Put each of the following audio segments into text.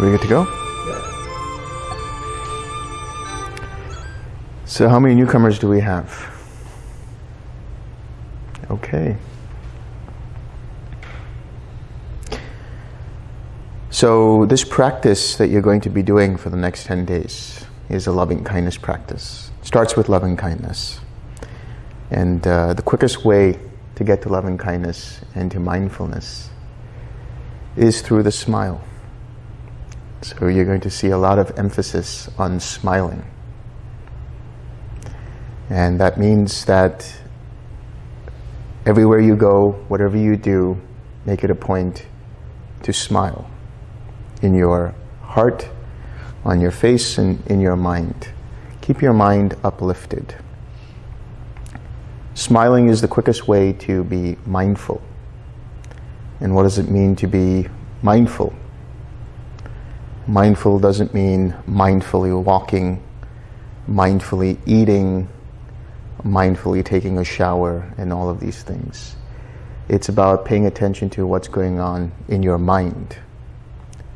we good to go? So how many newcomers do we have? Okay. So this practice that you're going to be doing for the next 10 days is a loving kindness practice. It starts with loving kindness. And uh, the quickest way to get to loving kindness and to mindfulness is through the smile. So you're going to see a lot of emphasis on smiling. And that means that everywhere you go, whatever you do, make it a point to smile in your heart, on your face, and in your mind. Keep your mind uplifted. Smiling is the quickest way to be mindful. And what does it mean to be mindful? Mindful doesn't mean mindfully walking, mindfully eating, mindfully taking a shower, and all of these things. It's about paying attention to what's going on in your mind.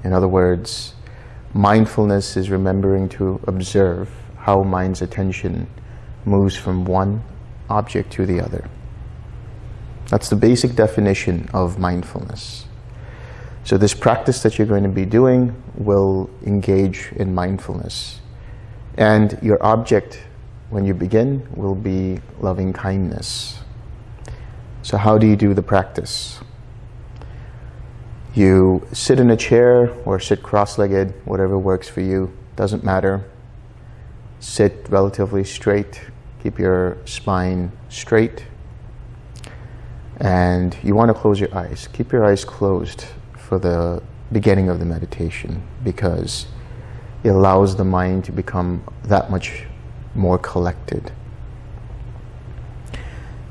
In other words, mindfulness is remembering to observe how mind's attention moves from one object to the other. That's the basic definition of mindfulness. So this practice that you're going to be doing will engage in mindfulness. And your object, when you begin, will be loving kindness. So how do you do the practice? You sit in a chair or sit cross-legged, whatever works for you, doesn't matter. Sit relatively straight, keep your spine straight. And you want to close your eyes. Keep your eyes closed for the beginning of the meditation because it allows the mind to become that much more collected.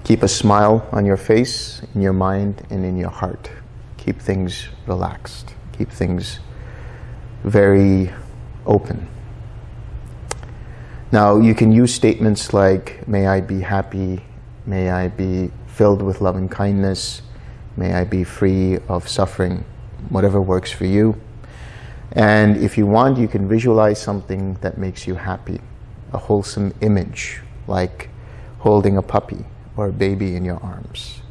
Keep a smile on your face, in your mind, and in your heart. Keep things relaxed, keep things very open. Now, you can use statements like, may I be happy, may I be filled with loving kindness, may I be free of suffering, whatever works for you. And if you want, you can visualize something that makes you happy, a wholesome image, like holding a puppy or a baby in your arms,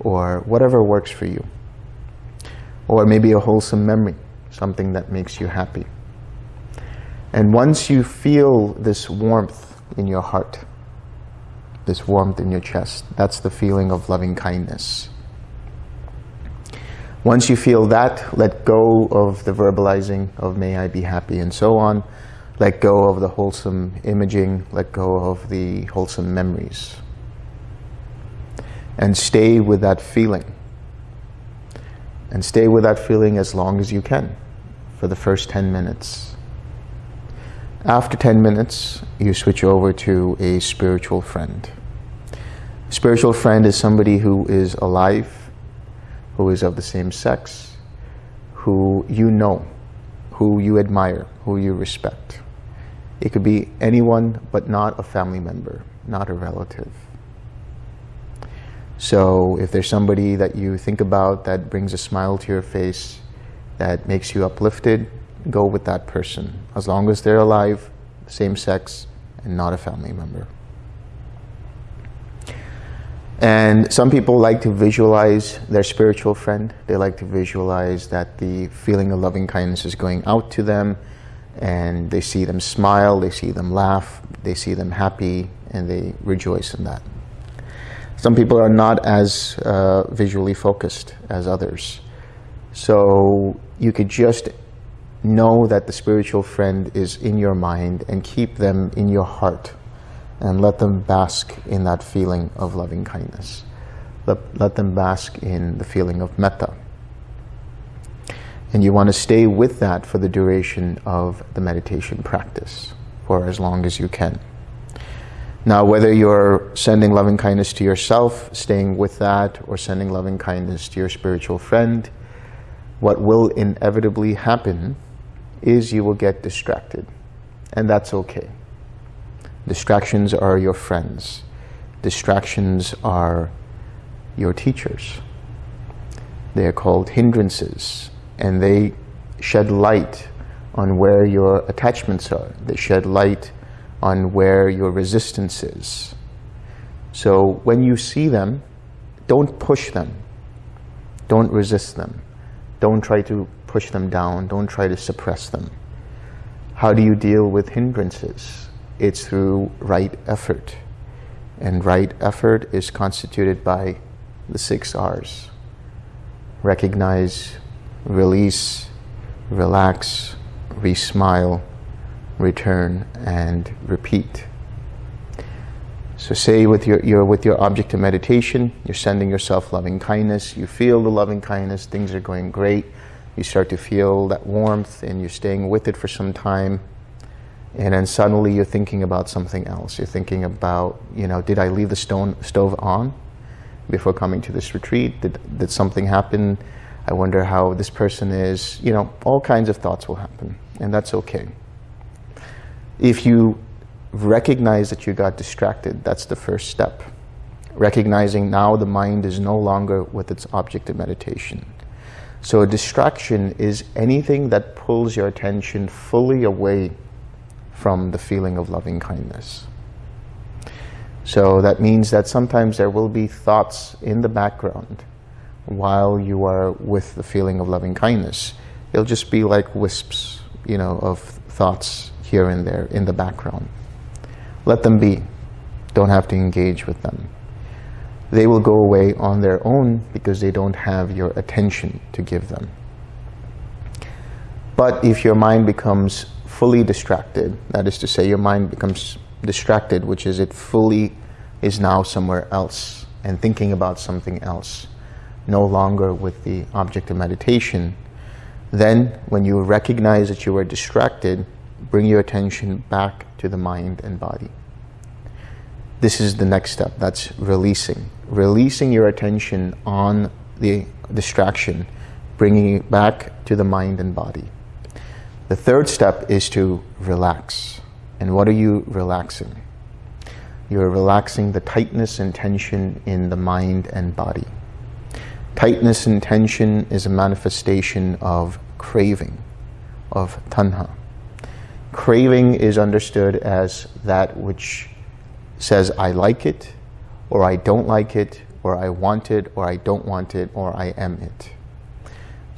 or whatever works for you or maybe a wholesome memory, something that makes you happy. And once you feel this warmth in your heart, this warmth in your chest, that's the feeling of loving kindness. Once you feel that, let go of the verbalizing of may I be happy and so on. Let go of the wholesome imaging, let go of the wholesome memories. And stay with that feeling and stay with that feeling as long as you can for the first 10 minutes. After 10 minutes, you switch over to a spiritual friend. A spiritual friend is somebody who is alive, who is of the same sex, who you know, who you admire, who you respect. It could be anyone but not a family member, not a relative. So if there's somebody that you think about that brings a smile to your face, that makes you uplifted, go with that person. As long as they're alive, same sex, and not a family member. And some people like to visualize their spiritual friend. They like to visualize that the feeling of loving kindness is going out to them and they see them smile, they see them laugh, they see them happy, and they rejoice in that. Some people are not as uh, visually focused as others. So you could just know that the spiritual friend is in your mind and keep them in your heart and let them bask in that feeling of loving kindness. Let, let them bask in the feeling of metta. And you want to stay with that for the duration of the meditation practice, for as long as you can. Now, whether you're sending loving kindness to yourself, staying with that, or sending loving kindness to your spiritual friend, what will inevitably happen is you will get distracted. And that's okay. Distractions are your friends. Distractions are your teachers. They are called hindrances, and they shed light on where your attachments are. They shed light on where your resistance is. So when you see them, don't push them. Don't resist them. Don't try to push them down. Don't try to suppress them. How do you deal with hindrances? It's through right effort. And right effort is constituted by the six R's. Recognize, release, relax, re-smile, return, and repeat. So say with your, you're with your object of meditation, you're sending yourself loving kindness, you feel the loving kindness, things are going great, you start to feel that warmth and you're staying with it for some time, and then suddenly you're thinking about something else. You're thinking about, you know, did I leave the stone, stove on before coming to this retreat? Did, did something happen? I wonder how this person is, you know, all kinds of thoughts will happen, and that's okay. If you recognize that you got distracted. That's the first step. Recognizing now the mind is no longer with its object of meditation. So a distraction is anything that pulls your attention fully away from the feeling of loving kindness. So that means that sometimes there will be thoughts in the background while you are with the feeling of loving kindness. It'll just be like wisps, you know, of thoughts here and there in the background. Let them be. Don't have to engage with them. They will go away on their own because they don't have your attention to give them. But if your mind becomes fully distracted, that is to say your mind becomes distracted, which is it fully is now somewhere else and thinking about something else, no longer with the object of meditation, then when you recognize that you are distracted, bring your attention back to the mind and body. This is the next step, that's releasing. Releasing your attention on the distraction, bringing it back to the mind and body. The third step is to relax. And what are you relaxing? You're relaxing the tightness and tension in the mind and body. Tightness and tension is a manifestation of craving, of tanha. Craving is understood as that which says I like it, or I don't like it, or I want it, or I don't want it, or I am it.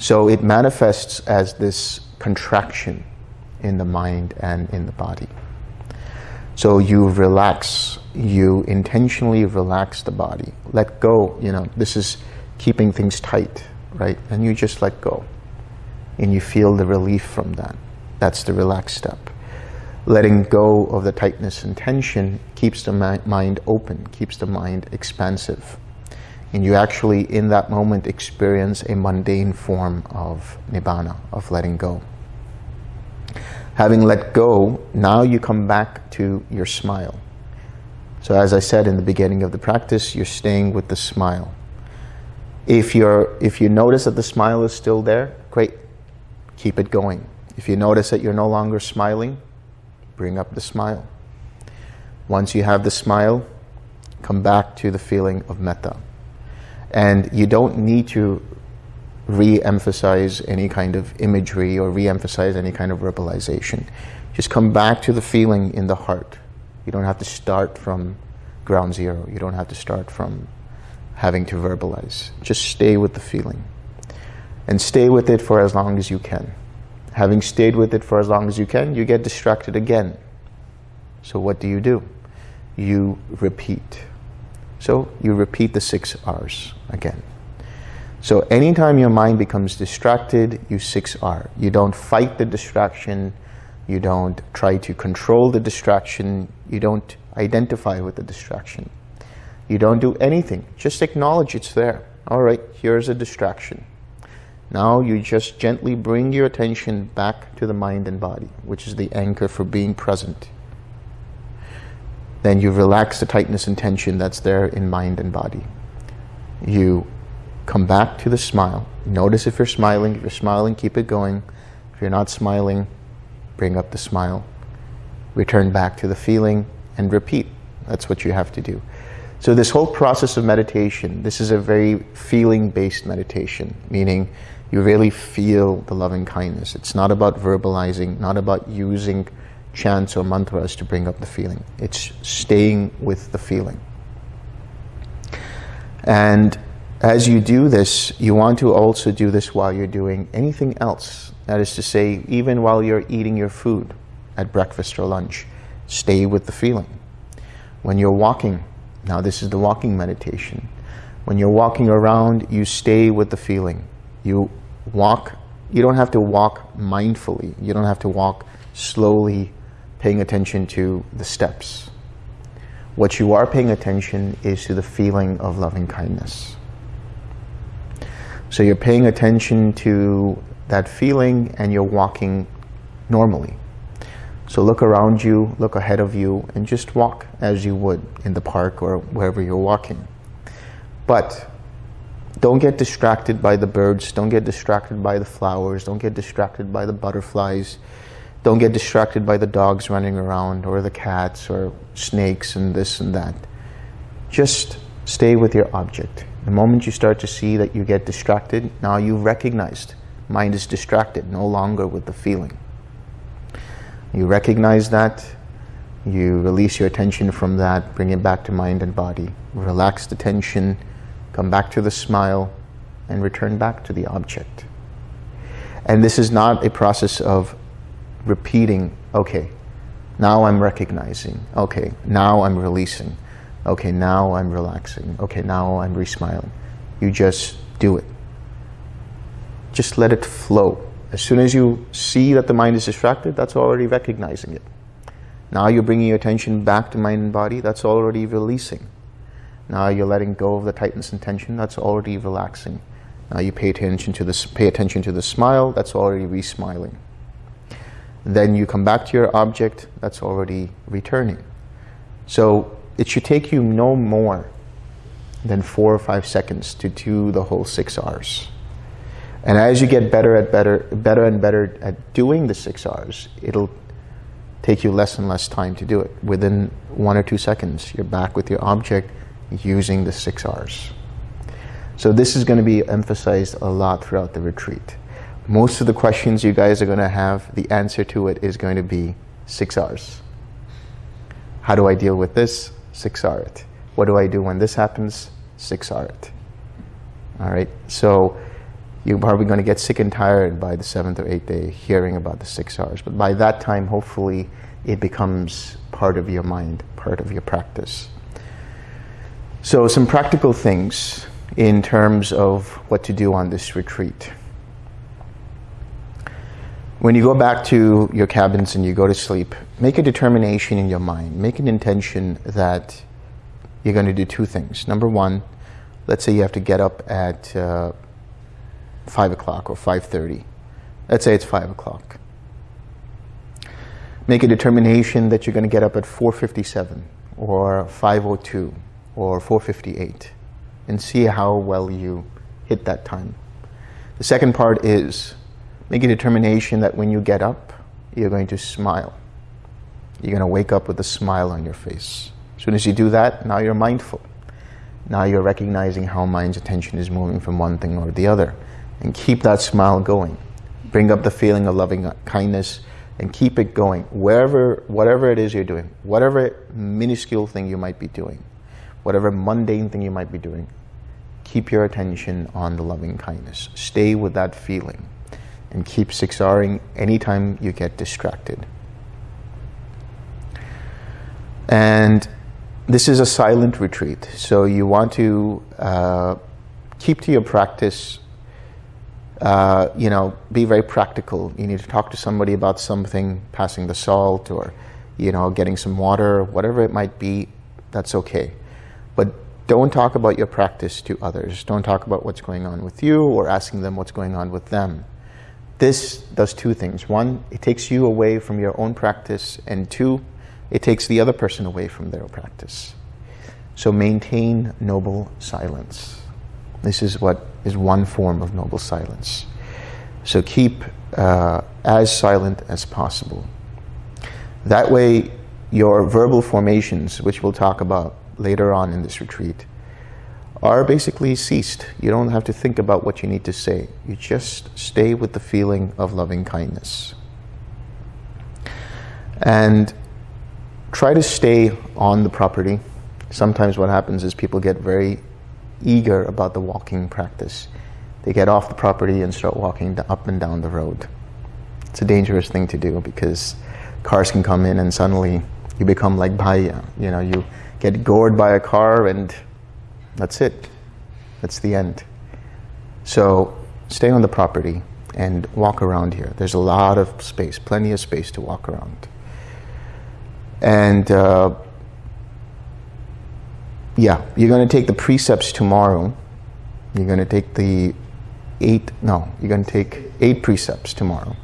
So it manifests as this contraction in the mind and in the body. So you relax, you intentionally relax the body. Let go, you know, this is keeping things tight, right? And you just let go. And you feel the relief from that. That's the relaxed step. Letting go of the tightness and tension keeps the mind open, keeps the mind expansive. And you actually, in that moment, experience a mundane form of nibbana, of letting go. Having let go, now you come back to your smile. So as I said in the beginning of the practice, you're staying with the smile. If, you're, if you notice that the smile is still there, great, keep it going. If you notice that you're no longer smiling, bring up the smile. Once you have the smile, come back to the feeling of metta. And you don't need to re-emphasize any kind of imagery or re-emphasize any kind of verbalization. Just come back to the feeling in the heart. You don't have to start from ground zero. You don't have to start from having to verbalize. Just stay with the feeling. And stay with it for as long as you can. Having stayed with it for as long as you can, you get distracted again. So what do you do? You repeat. So you repeat the six R's again. So anytime your mind becomes distracted, you 6R. You don't fight the distraction. You don't try to control the distraction. You don't identify with the distraction. You don't do anything. Just acknowledge it's there. All right, here's a distraction. Now you just gently bring your attention back to the mind and body, which is the anchor for being present. Then you relax the tightness and tension that's there in mind and body. You come back to the smile. Notice if you're smiling. If you're smiling, keep it going. If you're not smiling, bring up the smile. Return back to the feeling and repeat. That's what you have to do. So this whole process of meditation, this is a very feeling-based meditation, meaning you really feel the loving kindness. It's not about verbalizing, not about using chants or mantras to bring up the feeling. It's staying with the feeling. And as you do this, you want to also do this while you're doing anything else. That is to say, even while you're eating your food at breakfast or lunch, stay with the feeling. When you're walking, now this is the walking meditation. When you're walking around, you stay with the feeling. You walk, you don't have to walk mindfully. You don't have to walk slowly, paying attention to the steps. What you are paying attention is to the feeling of loving kindness. So you're paying attention to that feeling and you're walking normally. So look around you, look ahead of you, and just walk as you would in the park or wherever you're walking. But don't get distracted by the birds, don't get distracted by the flowers, don't get distracted by the butterflies, don't get distracted by the dogs running around or the cats or snakes and this and that. Just stay with your object. The moment you start to see that you get distracted, now you've recognized mind is distracted, no longer with the feeling. You recognize that, you release your attention from that, bring it back to mind and body. Relax the tension, come back to the smile, and return back to the object. And this is not a process of repeating, okay, now I'm recognizing, okay, now I'm releasing, okay, now I'm relaxing, okay, now I'm resmiling. You just do it. Just let it flow. As soon as you see that the mind is distracted, that's already recognizing it. Now you're bringing your attention back to mind and body, that's already releasing. Now you're letting go of the tightness and tension, that's already relaxing. Now you pay attention to this, pay attention to the smile, that's already re-smiling. Then you come back to your object, that's already returning. So it should take you no more than four or five seconds to do the whole six R's. And as you get better at better, better and better at doing the six R's, it'll take you less and less time to do it. Within one or two seconds, you're back with your object using the six R's. So this is going to be emphasized a lot throughout the retreat. Most of the questions you guys are going to have, the answer to it is going to be six R's. How do I deal with this? Six R it. What do I do when this happens? Six R it. All right. So you're probably going to get sick and tired by the seventh or eighth day hearing about the six R's. But by that time, hopefully, it becomes part of your mind, part of your practice. So some practical things in terms of what to do on this retreat. When you go back to your cabins and you go to sleep, make a determination in your mind. Make an intention that you're going to do two things. Number one, let's say you have to get up at uh, 5 o'clock or 5.30. Let's say it's 5 o'clock. Make a determination that you're going to get up at 4.57 or 5.02 or 4.58 and see how well you hit that time. The second part is make a determination that when you get up, you're going to smile. You're going to wake up with a smile on your face. As soon as you do that, now you're mindful. Now you're recognizing how mind's attention is moving from one thing or the other and keep that smile going. Bring up the feeling of loving uh, kindness and keep it going wherever, whatever it is you're doing, whatever minuscule thing you might be doing, whatever mundane thing you might be doing, keep your attention on the loving kindness. Stay with that feeling and keep six-Ring anytime you get distracted. And this is a silent retreat, so you want to uh, keep to your practice uh, you know, be very practical. You need to talk to somebody about something, passing the salt or, you know, getting some water, whatever it might be, that's okay. But don't talk about your practice to others. Don't talk about what's going on with you or asking them what's going on with them. This does two things. One, it takes you away from your own practice, and two, it takes the other person away from their practice. So maintain noble silence. This is what is one form of noble silence. So keep uh, as silent as possible. That way, your verbal formations, which we'll talk about later on in this retreat are basically ceased. You don't have to think about what you need to say. You just stay with the feeling of loving kindness. And try to stay on the property. Sometimes what happens is people get very eager about the walking practice. They get off the property and start walking up and down the road. It's a dangerous thing to do because cars can come in and suddenly you become like Bhaya. You know, you get gored by a car and that's it. That's the end. So stay on the property and walk around here. There's a lot of space, plenty of space to walk around. And uh, yeah, you're going to take the precepts tomorrow. You're going to take the eight, no, you're going to take eight precepts tomorrow.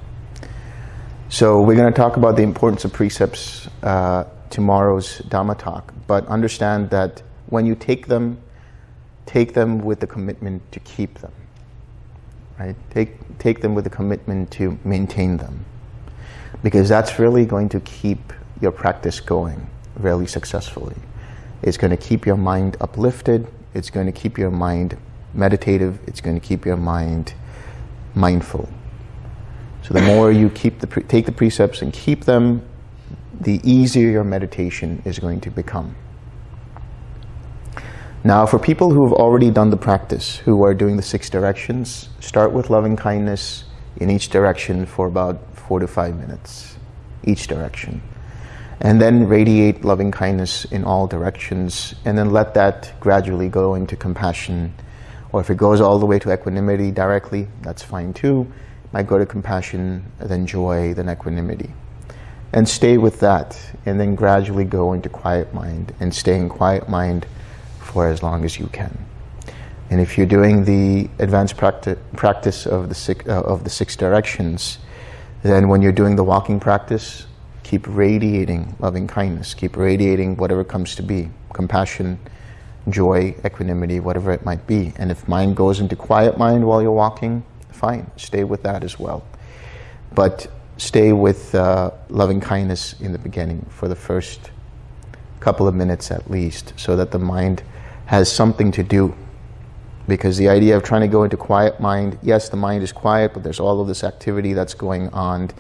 So we're going to talk about the importance of precepts uh, tomorrow's Dhamma talk, but understand that when you take them, take them with the commitment to keep them. Right? Take, take them with the commitment to maintain them. Because that's really going to keep your practice going really successfully. It's going to keep your mind uplifted. It's going to keep your mind meditative. It's going to keep your mind mindful. So the more you keep the take the precepts and keep them, the easier your meditation is going to become. Now, for people who have already done the practice, who are doing the six directions, start with loving kindness in each direction for about four to five minutes, each direction. And then radiate loving kindness in all directions, and then let that gradually go into compassion. Or if it goes all the way to equanimity directly, that's fine too. Might go to compassion, then joy, then equanimity and stay with that and then gradually go into quiet mind and stay in quiet mind for as long as you can. And if you're doing the advanced practi practice of the, six, uh, of the six directions, then when you're doing the walking practice, keep radiating loving kindness, keep radiating whatever comes to be, compassion, joy, equanimity, whatever it might be. And if mind goes into quiet mind while you're walking, fine, stay with that as well. But stay with uh, loving kindness in the beginning for the first couple of minutes at least so that the mind has something to do. Because the idea of trying to go into quiet mind yes the mind is quiet but there's all of this activity that's going on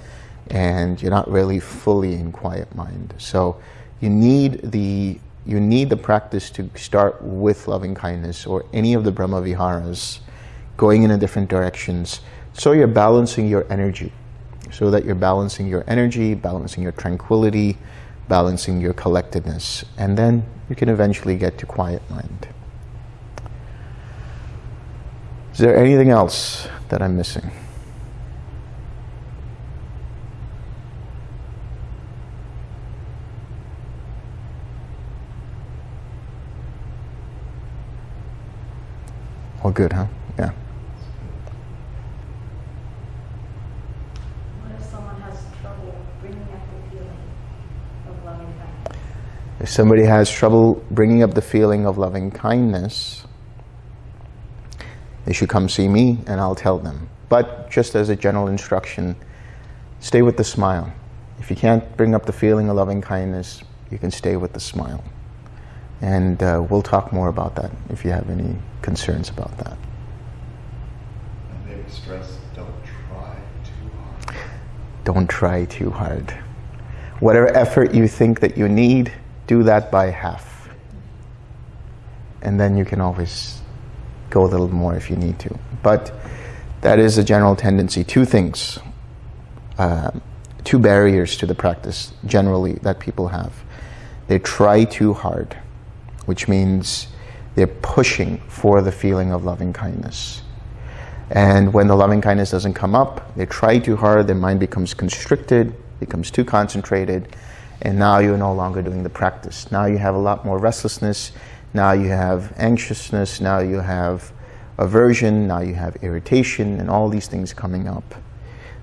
and you're not really fully in quiet mind. So you need the you need the practice to start with loving kindness or any of the Brahma Viharas going in a different directions. So you're balancing your energy. So that you're balancing your energy, balancing your tranquility, balancing your collectedness, and then you can eventually get to quiet mind. Is there anything else that I'm missing? All good, huh? Yeah. If somebody has trouble bringing up the feeling of loving kindness, they should come see me and I'll tell them. But just as a general instruction, stay with the smile. If you can't bring up the feeling of loving kindness, you can stay with the smile. And uh, we'll talk more about that if you have any concerns about that. And maybe stress, don't try too hard. Don't try too hard. Whatever effort you think that you need, do that by half. And then you can always go a little more if you need to. But that is a general tendency. Two things, uh, two barriers to the practice generally that people have. They try too hard, which means they're pushing for the feeling of loving kindness. And when the loving kindness doesn't come up, they try too hard, their mind becomes constricted, becomes too concentrated, and now you're no longer doing the practice. Now you have a lot more restlessness, now you have anxiousness, now you have aversion, now you have irritation, and all these things coming up.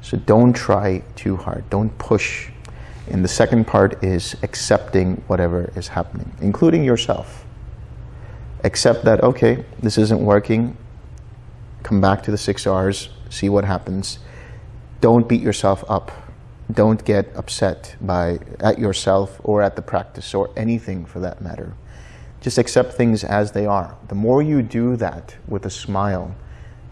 So don't try too hard, don't push. And the second part is accepting whatever is happening, including yourself. Accept that, okay, this isn't working, come back to the six R's, see what happens. Don't beat yourself up don't get upset by at yourself or at the practice or anything for that matter. Just accept things as they are. The more you do that with a smile,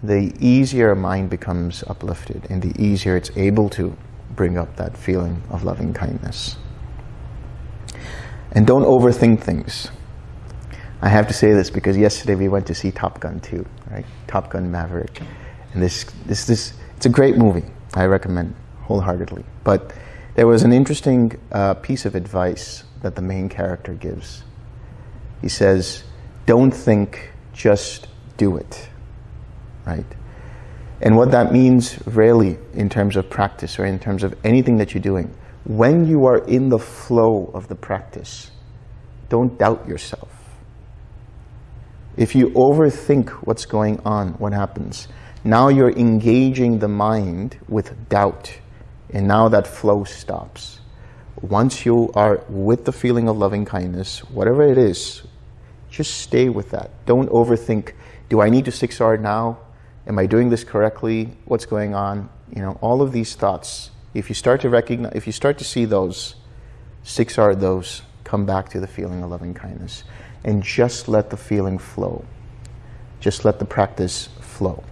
the easier a mind becomes uplifted and the easier it's able to bring up that feeling of loving kindness. And don't overthink things. I have to say this because yesterday we went to see Top Gun 2, right? Top Gun Maverick. And this, this, this, it's a great movie. I recommend wholeheartedly. But there was an interesting uh, piece of advice that the main character gives. He says, don't think, just do it, right? And what that means really in terms of practice or in terms of anything that you're doing, when you are in the flow of the practice, don't doubt yourself. If you overthink what's going on, what happens? Now you're engaging the mind with doubt, and now that flow stops. Once you are with the feeling of loving kindness, whatever it is, just stay with that. Don't overthink, do I need to 6R now? Am I doing this correctly? What's going on? You know, all of these thoughts, if you start to recognize, if you start to see those, 6R those, come back to the feeling of loving kindness. And just let the feeling flow. Just let the practice flow.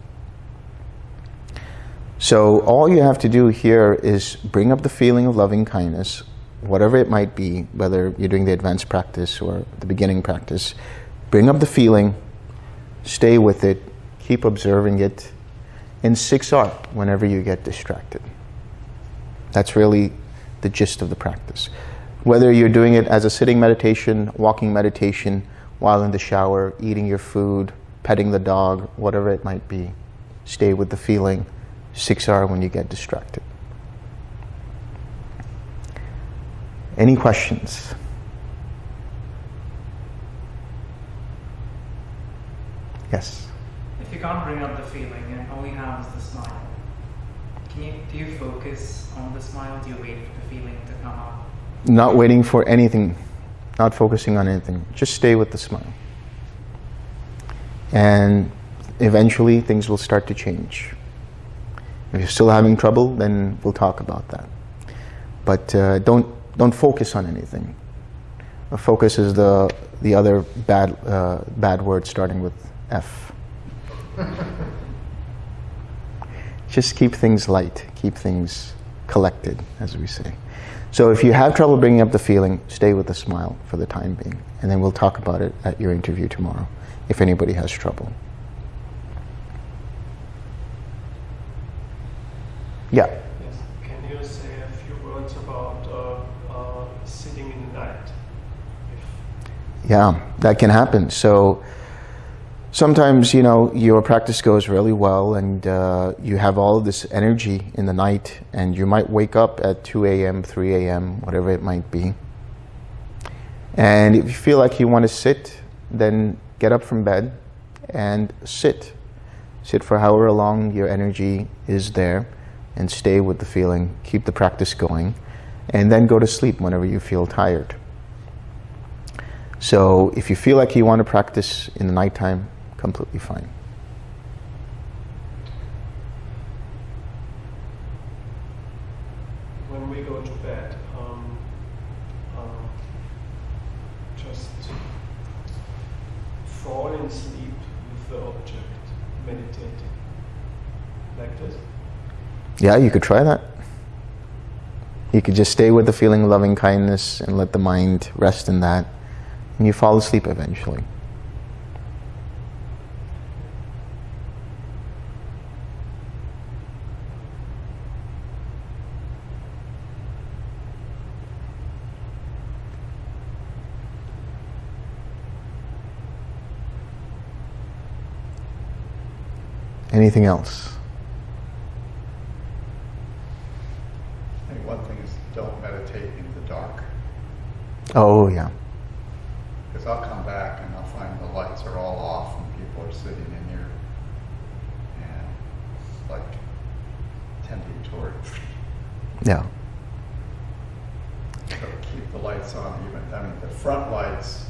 So all you have to do here is bring up the feeling of loving kindness, whatever it might be, whether you're doing the advanced practice or the beginning practice, bring up the feeling, stay with it, keep observing it, and 6R whenever you get distracted. That's really the gist of the practice. Whether you're doing it as a sitting meditation, walking meditation, while in the shower, eating your food, petting the dog, whatever it might be, stay with the feeling, 6R when you get distracted. Any questions? Yes. If you can't bring up the feeling and all you have is the smile, can you do you focus on the smile? Do you wait for the feeling to come up? Not waiting for anything, not focusing on anything. Just stay with the smile. And eventually things will start to change. If you're still having trouble, then we'll talk about that. But uh, don't, don't focus on anything. Focus is the, the other bad, uh, bad word starting with F. Just keep things light, keep things collected, as we say. So if you have trouble bringing up the feeling, stay with a smile for the time being. And then we'll talk about it at your interview tomorrow, if anybody has trouble. Yeah. Yes. Can you say a few words about uh, uh, sitting in the night? If Yeah, that can happen. So sometimes, you know, your practice goes really well and uh, you have all of this energy in the night and you might wake up at 2 a.m., 3 a.m., whatever it might be. And if you feel like you want to sit, then get up from bed and sit. Sit for however long your energy is there and stay with the feeling. Keep the practice going. And then go to sleep whenever you feel tired. So if you feel like you want to practice in the nighttime, completely fine. when we go to bed, um, um, just fall in sleep with the object, meditating, like this. Yeah, you could try that. You could just stay with the feeling of loving kindness and let the mind rest in that. And you fall asleep eventually. Anything else? I think one thing is don't meditate in the dark. Oh, yeah. Because I'll come back and I'll find the lights are all off and people are sitting in here. And it's like tending toward. Yeah. So keep the lights on even, I mean, the front lights,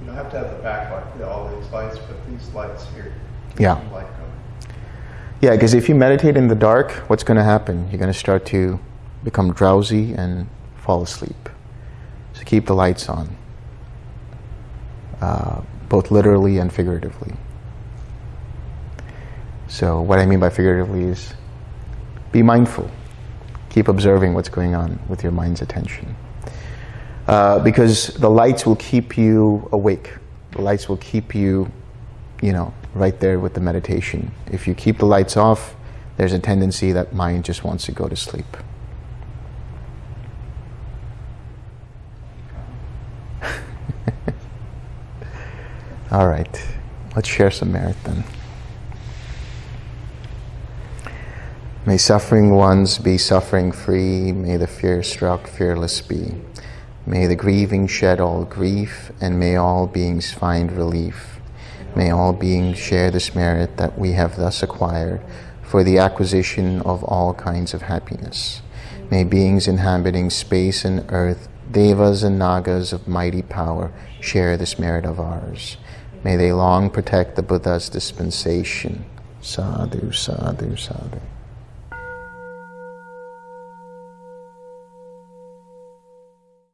you don't have to have the back light, all these lights, but these lights here. Yeah. light going. Yeah, because if you meditate in the dark, what's going to happen? You're going to start to become drowsy and fall asleep. So keep the lights on. uh, both literally and figuratively. So what I mean by figuratively is be mindful. Keep observing what's going on with your mind's attention. Uh, because the lights will keep you awake. The lights will keep you, you know, right there with the meditation. If you keep the lights off, there's a tendency that mind just wants to go to sleep. All right, let's share some merit then. May suffering ones be suffering free, may the fear struck fearless be. May the grieving shed all grief, and may all beings find relief. May all beings share this merit that we have thus acquired for the acquisition of all kinds of happiness. May beings inhabiting space and earth, devas and nagas of mighty power, share this merit of ours. May they long protect the Buddha's dispensation. Sadhu, sadhu, sadhu.